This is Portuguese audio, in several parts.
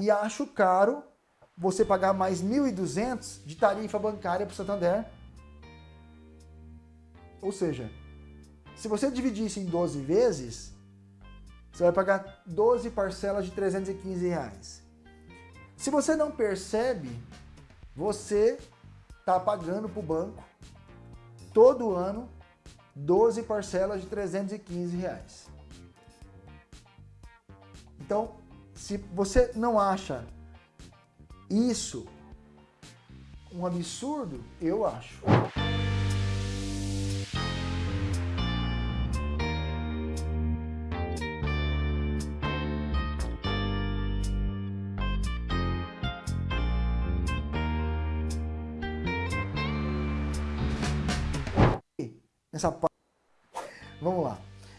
e acho caro você pagar mais 1.200 de tarifa bancária para o Santander. Ou seja, se você dividir isso em 12 vezes, você vai pagar 12 parcelas de 315 reais. Se você não percebe, você está pagando para o banco todo ano 12 parcelas de 315 reais. Então, se você não acha isso um absurdo, eu acho. Nessa parte. Vamos lá.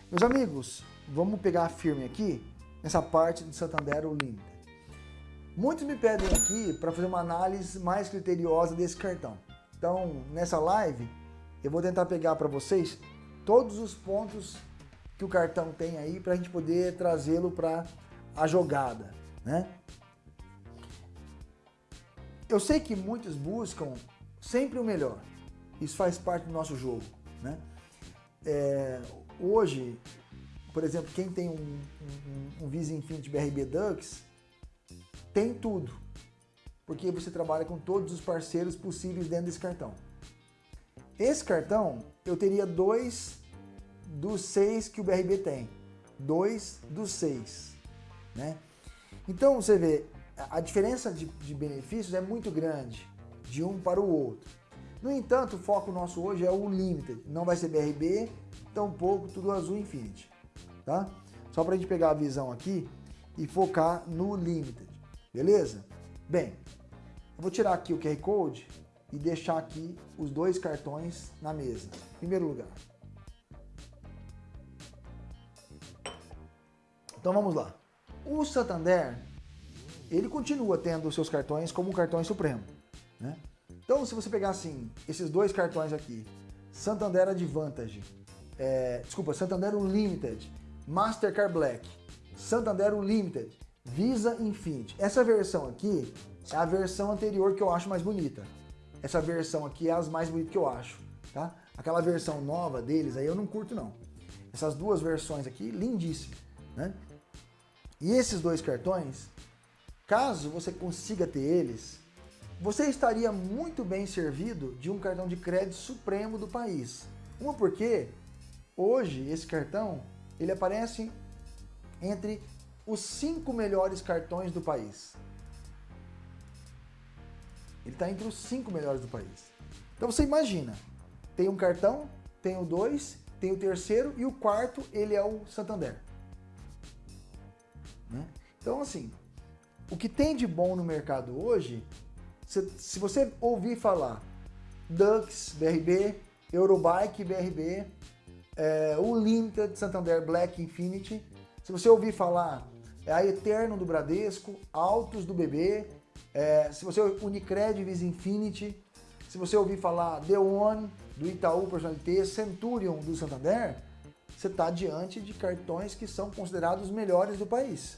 Meus amigos, vamos pegar firme aqui nessa parte do Santander Limited. Muitos me pedem aqui para fazer uma análise mais criteriosa desse cartão. Então, nessa live, eu vou tentar pegar para vocês todos os pontos que o cartão tem aí para a gente poder trazê-lo para a jogada, né? Eu sei que muitos buscam sempre o melhor. Isso faz parte do nosso jogo, né? É, hoje, por exemplo, quem tem um, um, um Visa Infinity BRB Dux, tem tudo. Porque você trabalha com todos os parceiros possíveis dentro desse cartão. Esse cartão, eu teria dois dos seis que o BRB tem. Dois dos seis. Né? Então, você vê, a diferença de, de benefícios é muito grande de um para o outro. No entanto, o foco nosso hoje é o Limited. Não vai ser BRB, tampouco Tudo Azul Infinity tá? Só para a gente pegar a visão aqui e focar no Limited, beleza? Bem, eu vou tirar aqui o QR Code e deixar aqui os dois cartões na mesa. Primeiro lugar. Então vamos lá. O Santander, ele continua tendo seus cartões como cartões supremo, né? Então se você pegar assim, esses dois cartões aqui, Santander Advantage, é, desculpa, Santander Unlimited Mastercard Black, Santander Unlimited, Visa Infinity. Essa versão aqui é a versão anterior que eu acho mais bonita. Essa versão aqui é as mais bonitas que eu acho, tá? Aquela versão nova deles aí eu não curto não. Essas duas versões aqui, lindíssimas, né? E esses dois cartões, caso você consiga ter eles, você estaria muito bem servido de um cartão de crédito supremo do país. Uma porque hoje esse cartão ele aparece entre os cinco melhores cartões do país. Ele está entre os cinco melhores do país. Então você imagina, tem um cartão, tem o dois, tem o terceiro e o quarto ele é o Santander. Né? Então assim, o que tem de bom no mercado hoje, se, se você ouvir falar Dux, BRB, Eurobike, BRB, é, o Limited Santander Black Infinity. Se você ouvir falar, é a Eterno do Bradesco, Autos do BB, é, se você Unicred Visa Infinity, se você ouvir falar The One do Itaú Personalité, Centurion do Santander, você está diante de cartões que são considerados os melhores do país.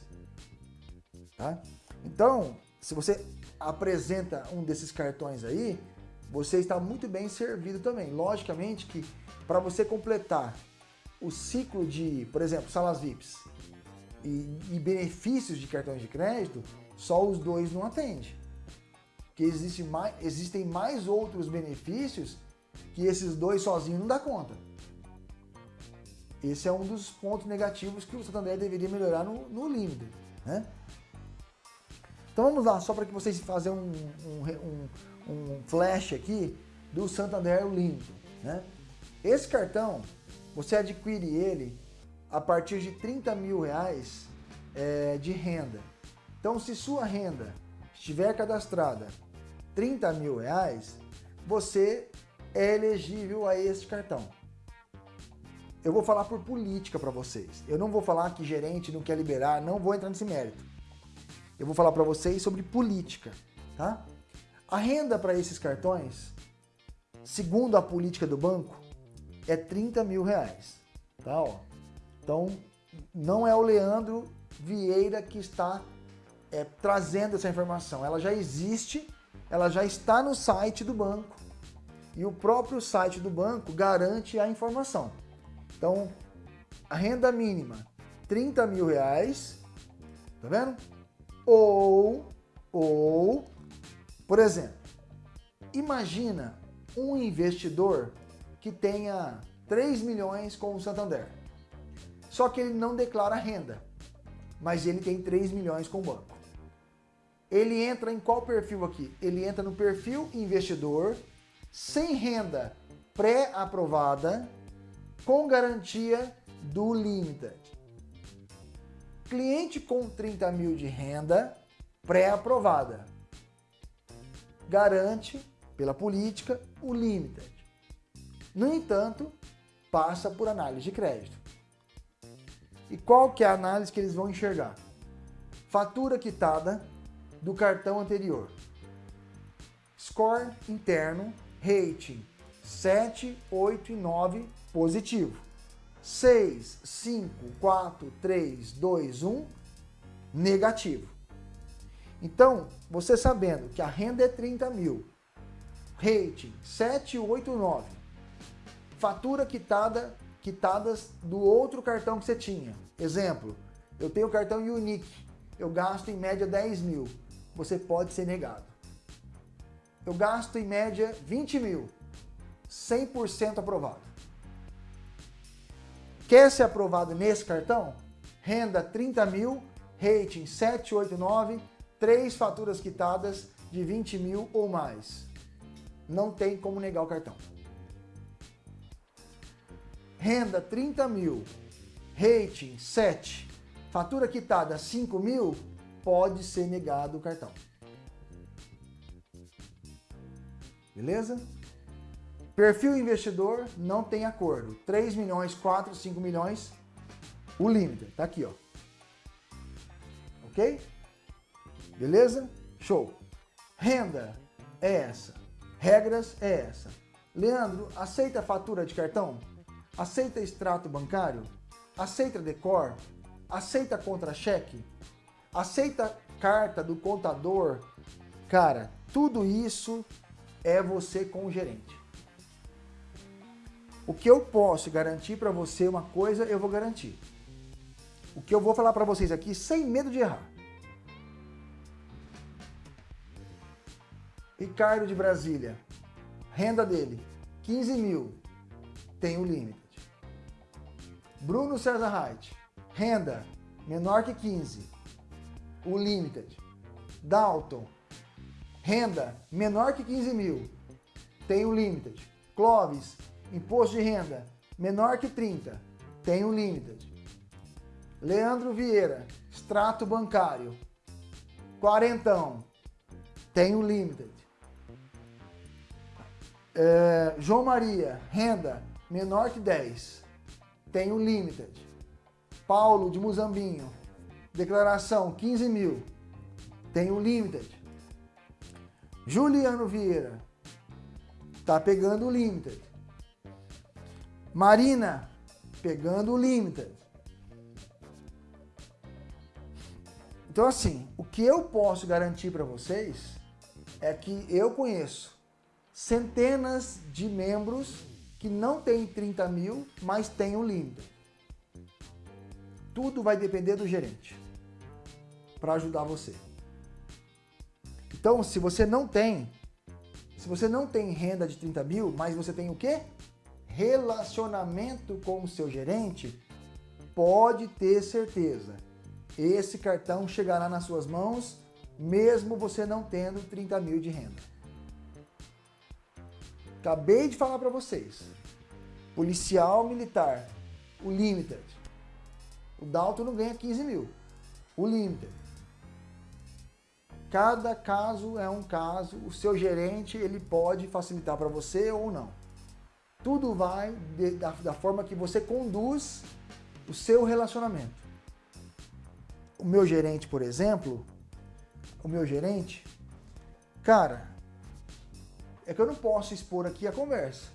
Tá? Então, se você apresenta um desses cartões aí, você está muito bem servido também. Logicamente que para você completar o ciclo de, por exemplo, salas VIPs e, e benefícios de cartões de crédito, só os dois não atendem. Porque existe mais, existem mais outros benefícios que esses dois sozinhos não dá conta. Esse é um dos pontos negativos que o Santander deveria melhorar no, no. Né? Então vamos lá, só para que vocês façam um, um, um, um, flash aqui do Santander Limpo. Né? Esse cartão, você adquire ele a partir de 30 mil reais é, de renda. Então, se sua renda estiver cadastrada 30 mil reais, você é elegível a esse cartão. Eu vou falar por política para vocês. Eu não vou falar que gerente não quer liberar, não vou entrar nesse mérito. Eu vou falar para vocês sobre política, tá? A renda para esses cartões, segundo a política do banco, é 30 mil reais. Tá, ó. Então, não é o Leandro Vieira que está é, trazendo essa informação. Ela já existe, ela já está no site do banco. E o próprio site do banco garante a informação. Então, a renda mínima, 30 mil reais, tá vendo? Ou, ou, por exemplo, imagina um investidor que tenha 3 milhões com o Santander. Só que ele não declara renda, mas ele tem 3 milhões com o banco. Ele entra em qual perfil aqui? Ele entra no perfil investidor sem renda pré-aprovada com garantia do Limited. Cliente com 30 mil de renda pré-aprovada. Garante, pela política, o Limited. No entanto, passa por análise de crédito. E qual que é a análise que eles vão enxergar? Fatura quitada do cartão anterior. Score interno, rating 7, 8 e 9 positivo. 6, 5, 4, 3, 2, 1 negativo. Então, você sabendo que a renda é 30 mil, rating 7, 8, 9, fatura quitada, quitadas do outro cartão que você tinha. Exemplo, eu tenho o cartão Unique, eu gasto em média 10 mil, você pode ser negado. Eu gasto em média 20 mil, 100% aprovado. Quer ser aprovado nesse cartão? Renda 30 mil, rating 789, três faturas quitadas de 20 mil ou mais. Não tem como negar o cartão. Renda 30 mil, rating 7, fatura quitada 5 mil, pode ser negado o cartão. Beleza? Perfil investidor não tem acordo. 3 milhões, 4, 5 milhões, o limite. Tá aqui, ó. Ok? Beleza? Show. Renda é essa. Regras é essa. Leandro, aceita fatura de cartão? Aceita extrato bancário? Aceita decor? Aceita contra-cheque? Aceita carta do contador? Cara, tudo isso é você com o gerente. O que eu posso garantir para você uma coisa, eu vou garantir. O que eu vou falar para vocês aqui, sem medo de errar. Ricardo de Brasília, renda dele, 15 mil, tem o limite. Bruno César Reit, renda menor que 15, o limited. Dalton, renda menor que 15 mil, tem o limited. Clóvis, imposto de renda menor que 30, tem o limited. Leandro Vieira, extrato bancário, quarentão, tem o limited. É, João Maria, renda menor que 10, tem o limited. Paulo de Muzambinho, declaração 15 mil, tem o limited. Juliano Vieira, tá pegando o limited. Marina, pegando o limited. Então assim, o que eu posso garantir para vocês é que eu conheço centenas de membros que não têm 30 mil, mas têm o limited. Tudo vai depender do gerente para ajudar você. Então, se você não tem, se você não tem renda de 30 mil, mas você tem o quê? Relacionamento com o seu gerente, pode ter certeza. Esse cartão chegará nas suas mãos, mesmo você não tendo 30 mil de renda. Acabei de falar para vocês. Policial militar, o limited. O Dalton não ganha 15 mil. O limited. Cada caso é um caso, o seu gerente ele pode facilitar para você ou não. Tudo vai de, da, da forma que você conduz o seu relacionamento. O meu gerente, por exemplo, o meu gerente, cara, é que eu não posso expor aqui a conversa.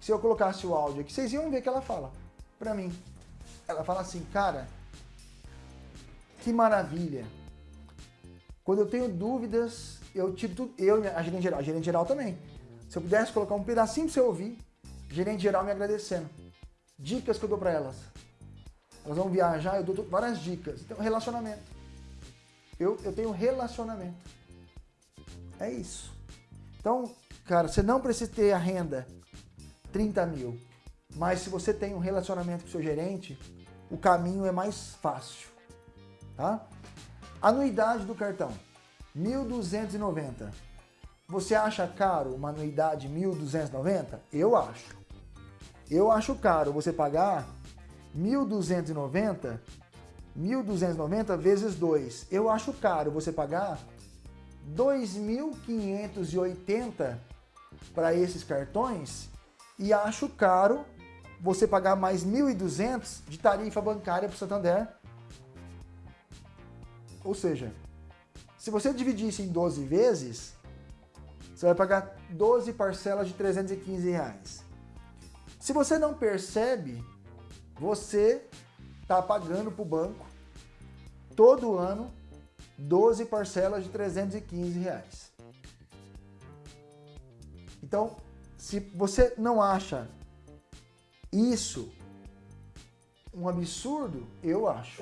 Se eu colocasse o áudio aqui, vocês iam ver que ela fala para mim. Ela fala assim, cara, que maravilha Quando eu tenho dúvidas, eu tiro tudo, eu e a gerente geral, a gerente geral também. Se eu pudesse colocar um pedacinho para você ouvir, gerente geral me agradecendo. Dicas que eu dou para elas. Elas vão viajar, eu dou várias dicas. Então, relacionamento. Eu, eu tenho relacionamento. É isso. Então, cara, você não precisa ter a renda 30 mil. Mas se você tem um relacionamento com o seu gerente, o caminho é mais fácil. Tá? Anuidade do cartão, 1.290. Você acha caro uma anuidade 1.290? Eu acho. Eu acho caro você pagar 1.290, 1.290 vezes 2. Eu acho caro você pagar 2.580 para esses cartões e acho caro você pagar mais 1.200 de tarifa bancária para o Santander. Ou seja, se você dividir isso em 12 vezes, você vai pagar 12 parcelas de 315 reais. Se você não percebe, você está pagando para o banco todo ano 12 parcelas de 315 reais. Então, se você não acha isso um absurdo, eu acho.